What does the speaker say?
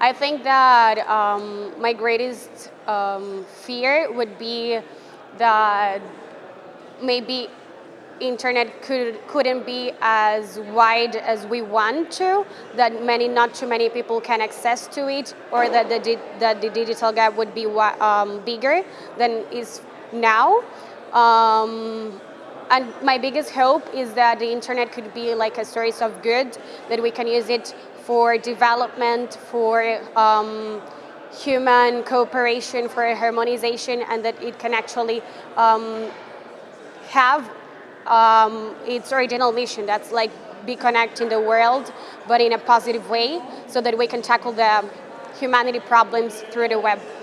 I think that um, my greatest um, fear would be that maybe internet could, couldn't be as wide as we want to, that many, not too many people can access to it, or that the, that the digital gap would be um, bigger than is now. Um, and my biggest hope is that the internet could be like a source of good, that we can use it for development, for um, human cooperation, for harmonization, and that it can actually um, have um, its original mission. That's like be connecting the world, but in a positive way, so that we can tackle the humanity problems through the web.